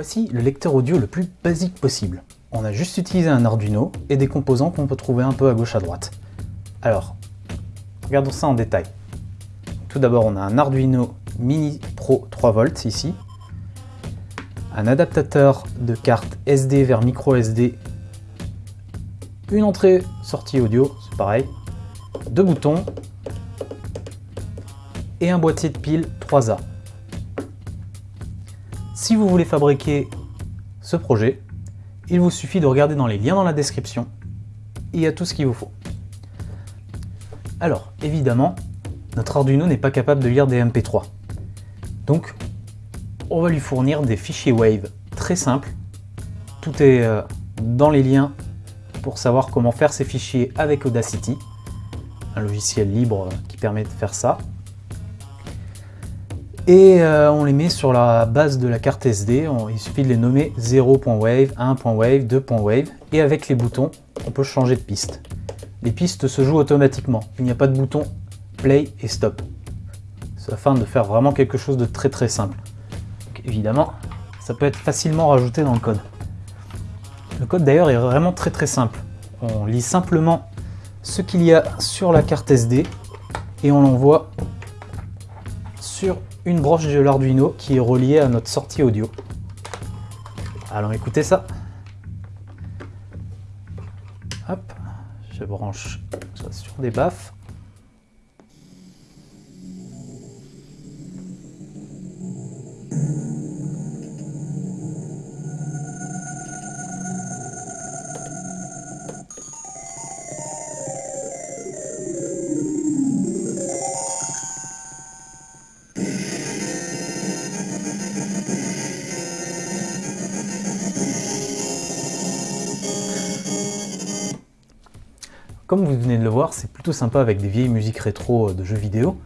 Voici le lecteur audio le plus basique possible. On a juste utilisé un Arduino et des composants qu'on peut trouver un peu à gauche à droite. Alors, regardons ça en détail. Tout d'abord, on a un Arduino Mini Pro 3V ici, un adaptateur de carte SD vers micro SD, une entrée sortie audio, c'est pareil, deux boutons et un boîtier de piles 3A. Si vous voulez fabriquer ce projet, il vous suffit de regarder dans les liens dans la description, il y a tout ce qu'il vous faut. Alors, évidemment, notre Arduino n'est pas capable de lire des MP3. Donc, on va lui fournir des fichiers Wave très simples. Tout est euh, dans les liens pour savoir comment faire ces fichiers avec Audacity, un logiciel libre qui permet de faire ça et euh, on les met sur la base de la carte SD, il suffit de les nommer 0.wave, 1.wave, 2.wave et avec les boutons on peut changer de piste. Les pistes se jouent automatiquement, il n'y a pas de bouton play et stop. C'est afin de faire vraiment quelque chose de très très simple. évidemment, ça peut être facilement rajouté dans le code. Le code d'ailleurs est vraiment très très simple. On lit simplement ce qu'il y a sur la carte SD et on l'envoie sur une broche de l'Arduino qui est reliée à notre sortie audio. Allons écouter ça. Hop, je branche ça sur des baffes. Comme vous venez de le voir, c'est plutôt sympa avec des vieilles musiques rétro de jeux vidéo,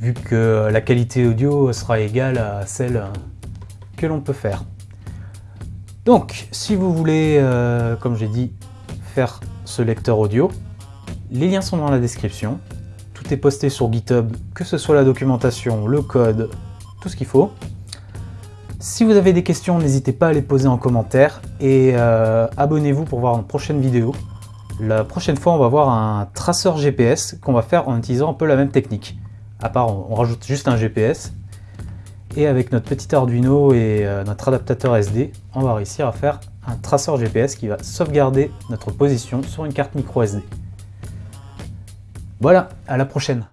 vu que la qualité audio sera égale à celle que l'on peut faire. Donc, si vous voulez, euh, comme j'ai dit, faire ce lecteur audio, les liens sont dans la description. Tout est posté sur GitHub, que ce soit la documentation, le code, tout ce qu'il faut. Si vous avez des questions, n'hésitez pas à les poser en commentaire et euh, abonnez-vous pour voir une prochaine vidéo. La prochaine fois, on va voir un traceur GPS qu'on va faire en utilisant un peu la même technique. À part, on rajoute juste un GPS. Et avec notre petit Arduino et euh, notre adaptateur SD, on va réussir à faire un traceur GPS qui va sauvegarder notre position sur une carte micro SD. Voilà, à la prochaine